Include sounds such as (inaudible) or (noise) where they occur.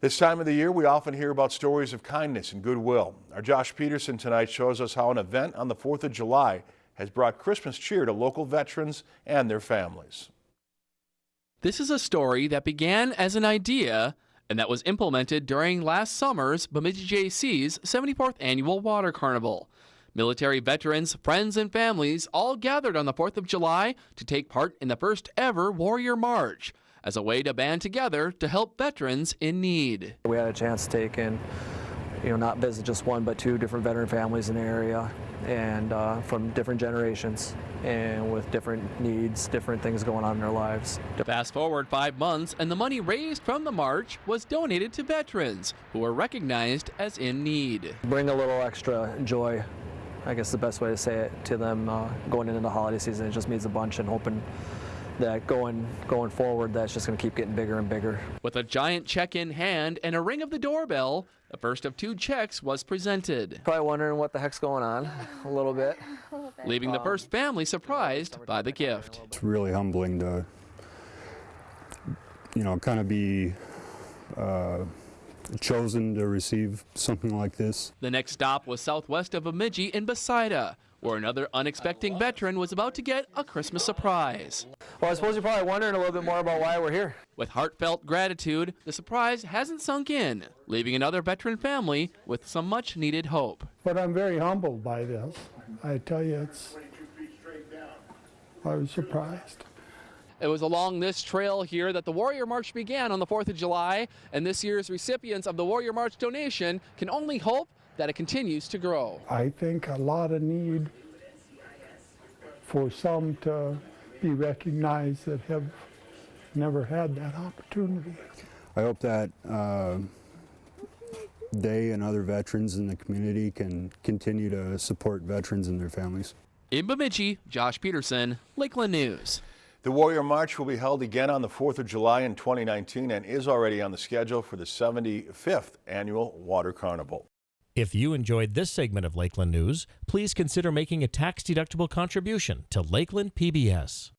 This time of the year, we often hear about stories of kindness and goodwill. Our Josh Peterson tonight shows us how an event on the 4th of July has brought Christmas cheer to local veterans and their families. This is a story that began as an idea and that was implemented during last summer's Bemidji Jaycees 74th Annual Water Carnival. Military veterans, friends, and families all gathered on the 4th of July to take part in the first ever Warrior March as a way to band together to help veterans in need. We had a chance to take in, you know, not visit just one but two different veteran families in the area and uh, from different generations and with different needs, different things going on in their lives. Fast forward five months and the money raised from the march was donated to veterans who are recognized as in need. Bring a little extra joy I guess the best way to say it to them uh, going into the holiday season. It just means a bunch and hoping that going going forward, that's just going to keep getting bigger and bigger. With a giant check in hand and a ring of the doorbell, the first of two checks was presented. Probably wondering what the heck's going on a little bit. (laughs) Leaving the first family surprised by the gift. It's really humbling to, you know, kind of be uh, chosen to receive something like this. The next stop was southwest of Bemidji in Becida, where another unexpected veteran was about to get a Christmas surprise. Well, I suppose you're probably wondering a little bit more about why we're here. With heartfelt gratitude, the surprise hasn't sunk in, leaving another veteran family with some much needed hope. But I'm very humbled by this. I tell you, it's, I was surprised. It was along this trail here that the Warrior March began on the 4th of July, and this year's recipients of the Warrior March donation can only hope that it continues to grow. I think a lot of need for some to be recognized that have never had that opportunity. I hope that uh, they and other veterans in the community can continue to support veterans and their families. In Bemidji, Josh Peterson, Lakeland News. The Warrior March will be held again on the 4th of July in 2019 and is already on the schedule for the 75th Annual Water Carnival. If you enjoyed this segment of Lakeland News, please consider making a tax-deductible contribution to Lakeland PBS.